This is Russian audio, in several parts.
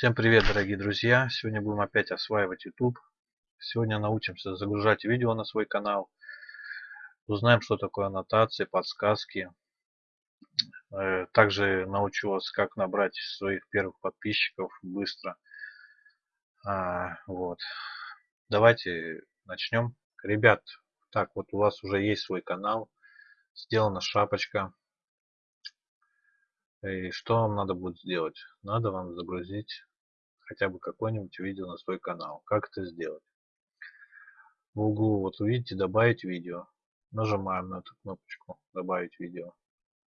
Всем привет, дорогие друзья! Сегодня будем опять осваивать YouTube. Сегодня научимся загружать видео на свой канал. Узнаем, что такое аннотации, подсказки. Э, также научу вас, как набрать своих первых подписчиков быстро. А, вот. Давайте начнем. Ребят, так вот у вас уже есть свой канал. Сделана шапочка. И что вам надо будет сделать? Надо вам загрузить хотя бы какое-нибудь видео на свой канал. Как это сделать? В углу вот увидите добавить видео. Нажимаем на эту кнопочку добавить видео.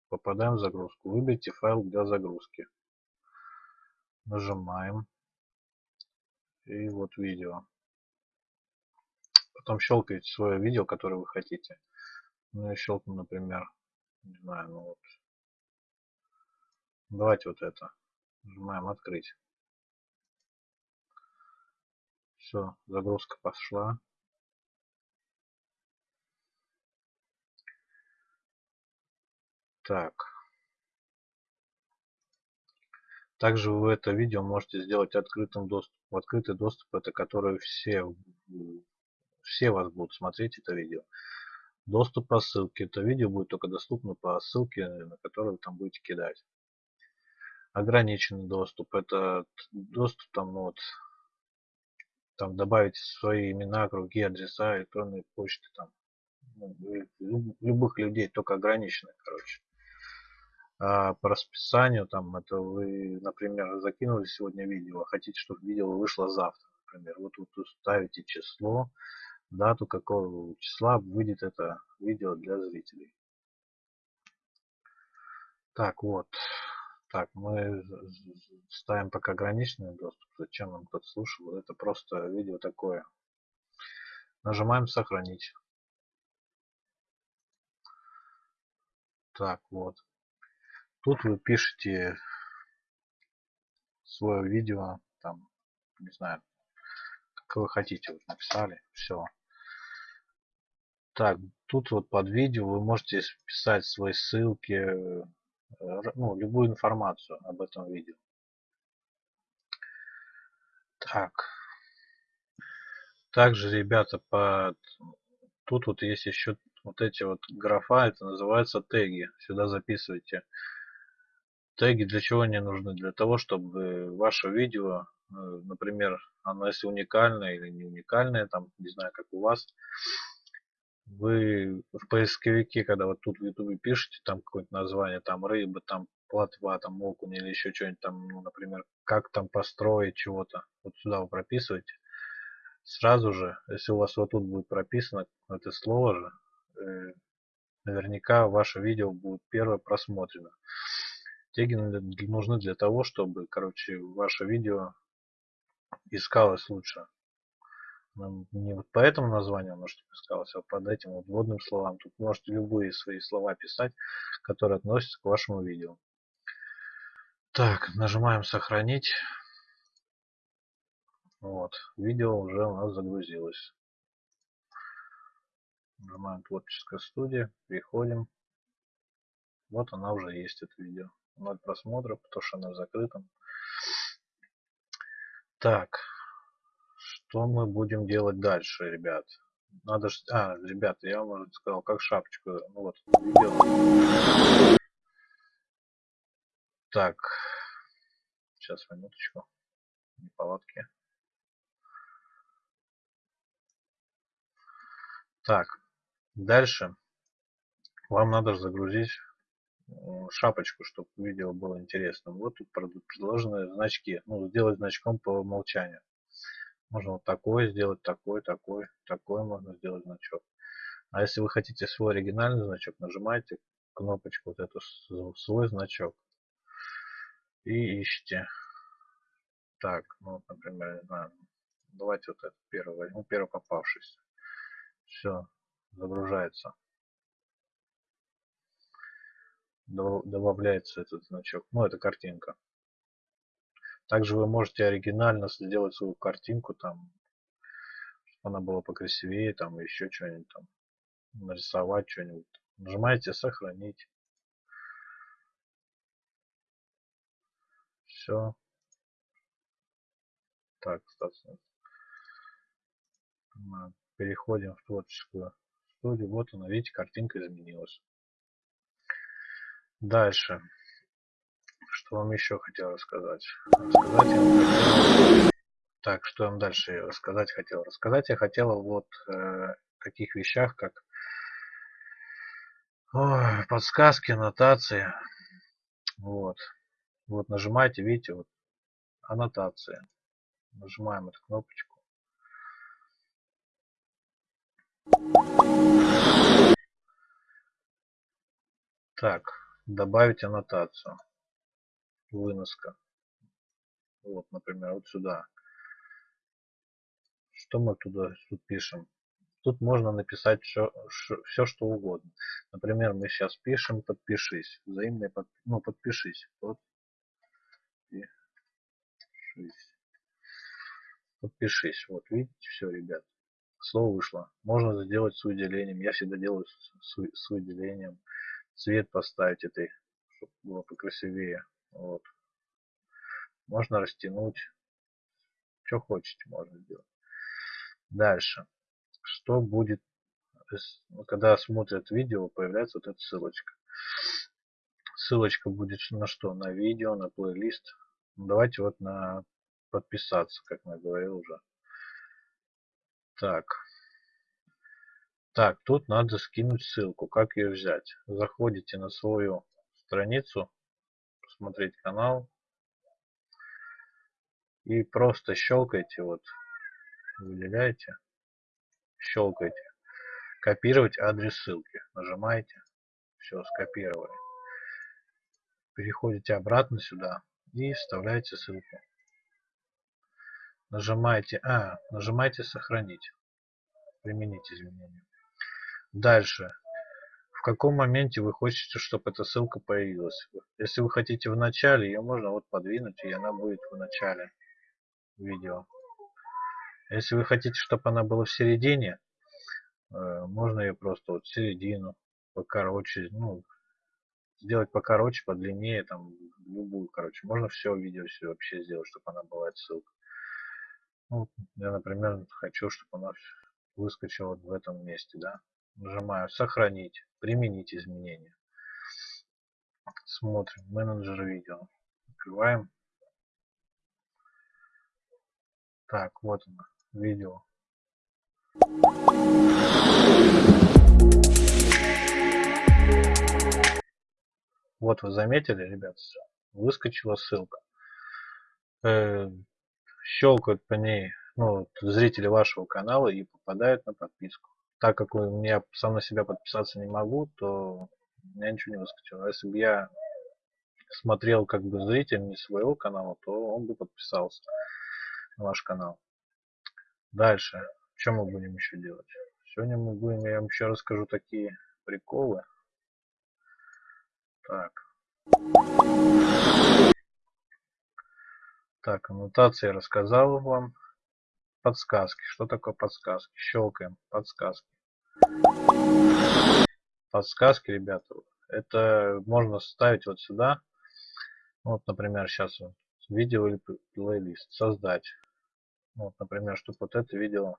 Попадаем в загрузку. Выберите файл для загрузки. Нажимаем. И вот видео. Потом щелкаете свое видео, которое вы хотите. Ну я щелкну, например, не знаю, ну вот. Давайте вот это. Нажимаем открыть. Все, загрузка пошла. Так. Также вы это видео можете сделать открытым доступом. Открытый доступ это который все, все вас будут смотреть это видео. Доступ по ссылке. Это видео будет только доступно по ссылке, на которую вы там будете кидать. Ограниченный доступ. Это доступ там ну, вот там добавить свои имена, круги, адреса, электронные почты, там, ну, любых людей, только ограниченных, короче. А по расписанию, там, это вы, например, закинули сегодня видео, а хотите, чтобы видео вышло завтра, например. Вот вы ставите число, дату какого числа выйдет это видео для зрителей. Так, вот. Так, мы ставим пока ограниченный доступ. Зачем нам кто-то слушал? Это просто видео такое. Нажимаем сохранить. Так, вот. Тут вы пишете свое видео, там, не знаю, как вы хотите, вот написали, все. Так, тут вот под видео вы можете писать свои ссылки, ну, любую информацию об этом видео. Так. Также, ребята, под... тут вот есть еще вот эти вот графа, это называется теги. Сюда записывайте. Теги для чего они нужны? Для того, чтобы ваше видео, э, например, оно если уникальное или не уникальное, там, не знаю, как у вас, вы в поисковике, когда вот тут в ютубе пишете там какое-то название, там рыба, там плотва, там окунь или еще что-нибудь там, ну, например, как там построить чего-то, вот сюда вы прописываете, сразу же, если у вас вот тут будет прописано это слово же, э, наверняка ваше видео будет первое просмотрено. Теги нужны для того, чтобы, короче, ваше видео искалось лучше не вот по этому названию оно что искалось, а под этим вот вводным словам. Тут можете любые свои слова писать, которые относятся к вашему видео. Так, нажимаем сохранить. Вот, видео уже у нас загрузилось. Нажимаем творческая студия, переходим. Вот она уже есть, это видео. Ноль просмотров, потому что она закрыта. Так, что мы будем делать дальше, ребят? Надо ж... А, ребят, я вам уже сказал, как шапочку. Ну вот. Так. Сейчас, минуточку. Неполадки. Так. Дальше. Вам надо загрузить шапочку, чтобы видео было интересным. Вот тут предложены значки. Ну, сделать значком по умолчанию. Можно вот такой сделать, такой, такой, такой можно сделать значок. А если вы хотите свой оригинальный значок, нажимаете кнопочку вот эту свой значок и ищите. Так, ну, например, не знаю, давайте вот этот первый возьму, первый попавшийся. Все, загружается. Добавляется этот значок. Ну, это картинка. Также вы можете оригинально сделать свою картинку, там, чтобы она была покрасивее, там, еще что-нибудь там, нарисовать что-нибудь. Нажимаете сохранить. Все. Так, статус. Переходим в творческую студию. Вот она, видите, картинка изменилась. Дальше. Что вам еще хотел рассказать? Рассказать я. Так, что вам дальше рассказать хотел? Рассказать я хотел вот э, таких вещах, как Ой, подсказки, аннотации. Вот. Вот нажимаете, видите, вот аннотация. Нажимаем эту кнопочку. Так, добавить аннотацию. Выноска. Вот, например, вот сюда. Что мы туда тут пишем? Тут можно написать все, все что угодно. Например, мы сейчас пишем подпишись. Взаимный под, ну, подпишись. Подпишись. Подпишись. Вот, видите, все, ребят. Слово вышло. Можно сделать с выделением. Я всегда делаю с, с выделением. Цвет поставить этой, чтобы было покрасивее. Вот. Можно растянуть. Что хочете, можно сделать. Дальше что будет, когда смотрят видео, появляется вот эта ссылочка. Ссылочка будет на что? На видео, на плейлист. Ну, давайте вот на подписаться, как я говорил уже. Так. Так, тут надо скинуть ссылку. Как ее взять? Заходите на свою страницу, посмотреть канал. И просто щелкайте, вот, выделяете щелкаете копировать адрес ссылки. Нажимаете все скопировали. Переходите обратно сюда и вставляете ссылку. Нажимаете а нажимаете сохранить применить изменения. Дальше в каком моменте вы хотите чтобы эта ссылка появилась если вы хотите в начале ее можно вот подвинуть и она будет в начале видео если вы хотите, чтобы она была в середине, э, можно ее просто вот в середину, покороче, ну, сделать покороче, подлиннее, там, любую, короче. Можно все видео все вообще сделать, чтобы она была ссылка. Ну, я, например, хочу, чтобы она выскочила вот в этом месте, да. Нажимаю «Сохранить», «Применить изменения». Смотрим «Менеджер видео». Открываем. Так, вот она видео вот вы заметили ребят выскочила ссылка э, щелкают по ней ну, зрители вашего канала и попадают на подписку так как меня сам на себя подписаться не могу то меня ничего не выскочило если бы я смотрел как бы зритель не своего канала то он бы подписался на ваш канал Дальше. Что мы будем еще делать? Сегодня мы будем, я вам еще расскажу такие приколы. Так. Так, аннотации я рассказал вам. Подсказки. Что такое подсказки? Щелкаем. Подсказки. Подсказки, ребята, это можно ставить вот сюда. Вот, например, сейчас вот видео или плейлист. Создать. Вот, например, чтобы вот это видео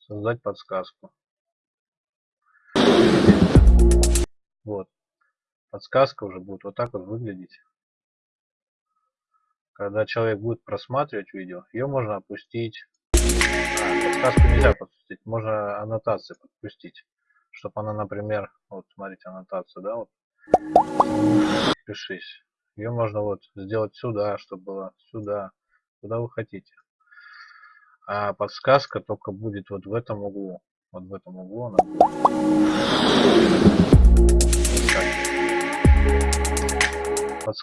создать подсказку. Вот. Подсказка уже будет вот так вот выглядеть. Когда человек будет просматривать видео, ее можно опустить. А, подсказку нельзя подпустить, можно аннотации подпустить. Чтобы она, например, вот смотрите, аннотация, да, вот. Пишись. Ее можно вот сделать сюда, чтобы было сюда, куда вы хотите а подсказка только будет вот в этом углу вот в этом углу она будет.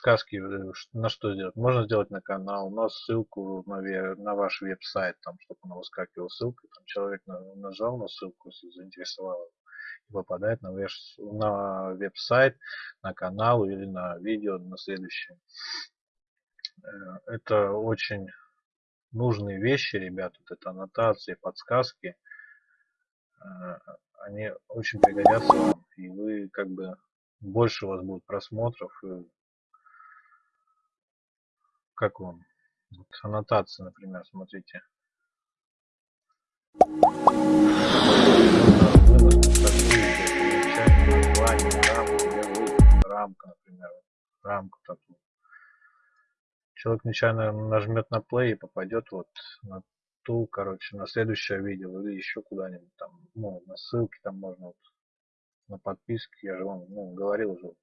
Подсказки э, на что сделать. Можно сделать на канал на ссылку на, на ваш веб-сайт там чтобы она выскакивала ссылка там человек нажал на ссылку заинтересовал и попадает на, на веб-сайт на канал или на видео на следующее. Э, это очень нужные вещи, ребят, вот это аннотации, подсказки, э, они очень пригодятся вам, и вы как бы больше у вас будет просмотров, как вам, Вот аннотация, например, смотрите. рамка, например. Рамка такую. Человек нечаянно нажмет на play и попадет вот на ту, короче, на следующее видео или еще куда-нибудь там, ну, на ссылки там можно вот, на подписки, я же вам ну, говорил уже, вот,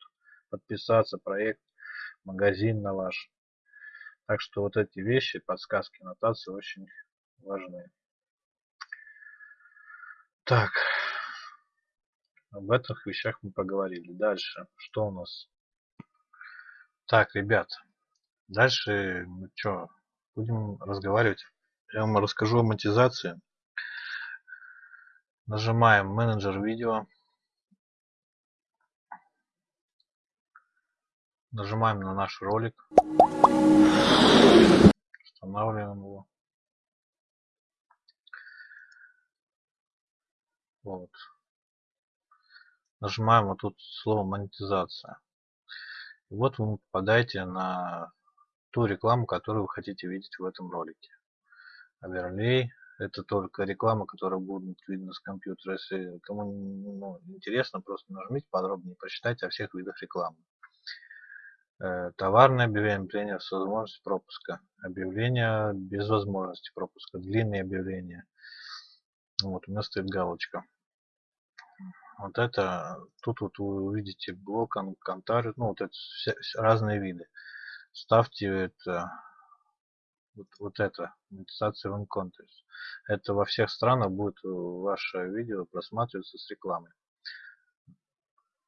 подписаться, проект, магазин на ваш. Так что вот эти вещи, подсказки, нотации очень важны. Так, об этих вещах мы поговорили. Дальше, что у нас? Так, ребят, дальше мы что, будем разговаривать. Я вам расскажу о монетизации. Нажимаем менеджер видео. Нажимаем на наш ролик. Устанавливаем его. Вот. Нажимаем вот тут слово монетизация. И вот вы попадаете на ту рекламу, которую вы хотите видеть в этом ролике. Оверлей это только реклама, которая будет видна с компьютера. Если кому ну, интересно, просто нажмите подробнее, прочитайте о всех видах рекламы. Э, товарное объявление с возможностью пропуска. Объявление без возможности пропуска. Длинные объявления. Вот у меня стоит галочка. Вот это, тут вот вы увидите блок, контар, ну вот это все, разные виды. Ставьте это, вот, вот это, монетизация в Contest. Это во всех странах будет ваше видео просматриваться с рекламой.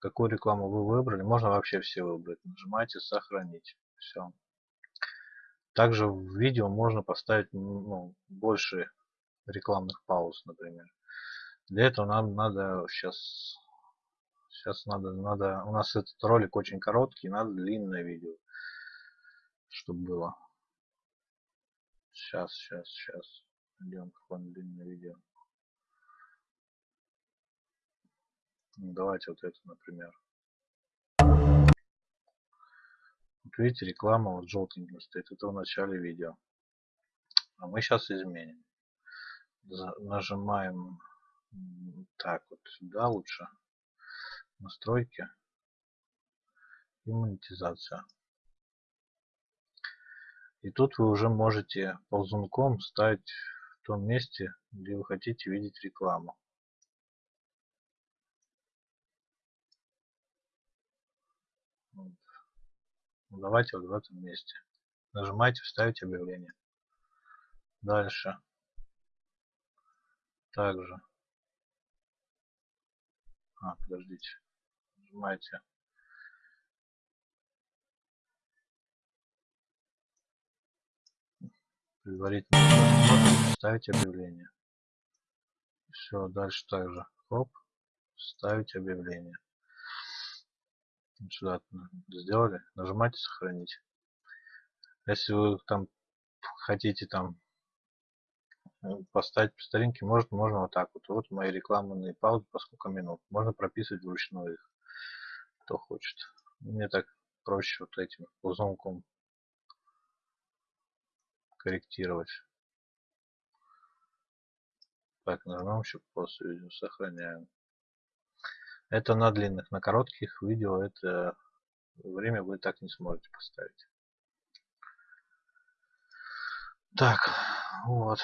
Какую рекламу вы выбрали, можно вообще все выбрать. Нажимаете сохранить. Все. Также в видео можно поставить ну, больше рекламных пауз, например. Для этого нам надо сейчас сейчас надо надо у нас этот ролик очень короткий, надо длинное видео, чтобы было. Сейчас, сейчас, сейчас. Идем какое-нибудь длинное видео. Давайте вот это, например. Вот видите, реклама вот желтеньким стоит. Это в начале видео. А мы сейчас изменим. Нажимаем так вот сюда лучше настройки и монетизация и тут вы уже можете ползунком ставить в том месте где вы хотите видеть рекламу давайте вот в этом месте нажимаете вставить объявление дальше также а, подождите. Нажимаете. Предварительно ставить объявление. Все, дальше также. Хоп, ставить объявление. Сюда сделали. Нажимаете сохранить. Если вы там хотите там поставить по старинке может можно вот так вот. Вот мои рекламные паузы по сколько минут. Можно прописывать вручную их кто хочет. Мне так проще вот этим узлом корректировать. Так нажмем еще после видео сохраняем это на длинных на коротких видео это время вы так не сможете поставить так вот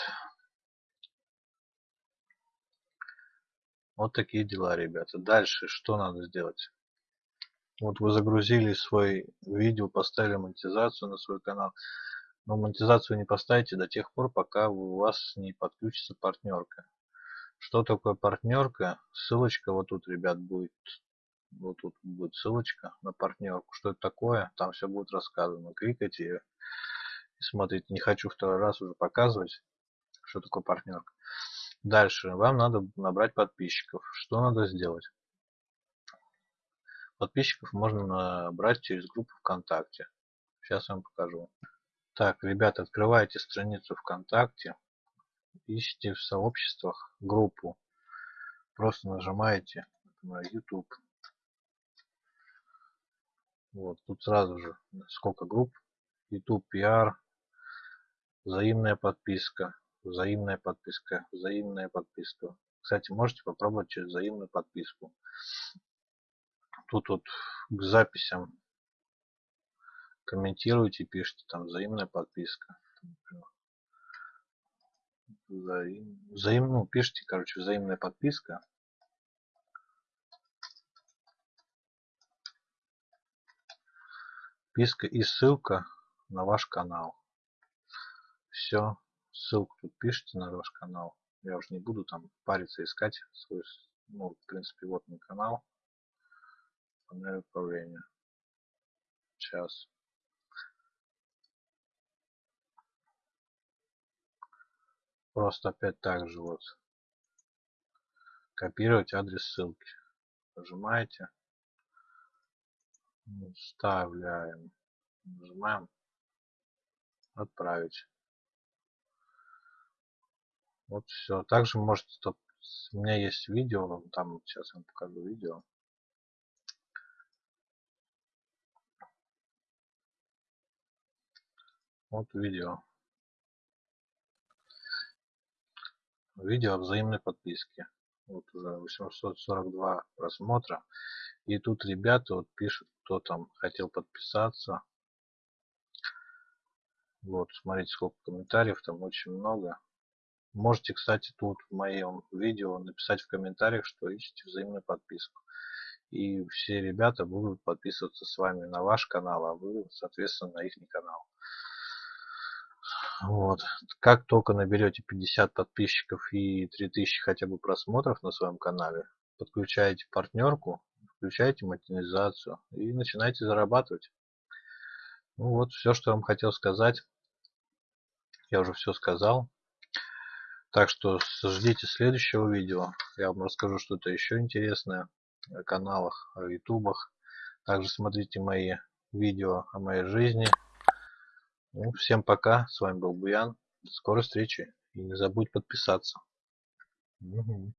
Вот такие дела, ребята. Дальше что надо сделать? Вот вы загрузили свой видео, поставили монетизацию на свой канал. Но монетизацию не поставите до тех пор, пока у вас не подключится партнерка. Что такое партнерка? Ссылочка вот тут, ребят, будет. Вот тут будет ссылочка на партнерку. Что это такое? Там все будет рассказано. Кликайте ее и смотрите. Не хочу второй раз уже показывать, что такое партнерка. Дальше вам надо набрать подписчиков. Что надо сделать? Подписчиков можно набрать через группу ВКонтакте. Сейчас я вам покажу. Так, ребята, открывайте страницу ВКонтакте. Ищите в сообществах группу. Просто нажимаете на YouTube. Вот, тут сразу же сколько групп. YouTube PR, взаимная подписка, взаимная подписка, взаимная подписка. Кстати, можете попробовать через взаимную подписку. Тут вот к записям комментируйте, пишите там взаимная подписка. Взаим, взаим, ну, пишите, короче, взаимная подписка. Подписка и ссылка на ваш канал. Все, ссылку тут пишите на ваш канал. Я уже не буду там париться искать свой, ну, в принципе, вот мой канал. Панель управления. Сейчас. Просто опять так же вот. Копировать адрес ссылки. Нажимаете. Вставляем. Нажимаем. Отправить. Вот все. Также можете, тут, у меня есть видео, там сейчас я вам покажу видео. Вот видео. Видео взаимной подписке. Вот уже 842 просмотра. И тут ребята вот пишут, кто там хотел подписаться. Вот, смотрите, сколько комментариев, там очень много. Можете, кстати, тут в моем видео написать в комментариях, что ищете взаимную подписку. И все ребята будут подписываться с вами на ваш канал, а вы, соответственно, на их канал. Вот. Как только наберете 50 подписчиков и 3000 хотя бы просмотров на своем канале, подключаете партнерку, включаете монетизацию и начинаете зарабатывать. Ну вот, все, что я вам хотел сказать. Я уже все сказал. Так что ждите следующего видео. Я вам расскажу что-то еще интересное о каналах, о ютубах. Также смотрите мои видео о моей жизни. Ну, всем пока. С вами был Буян. До скорой встречи. И не забудь подписаться. Угу.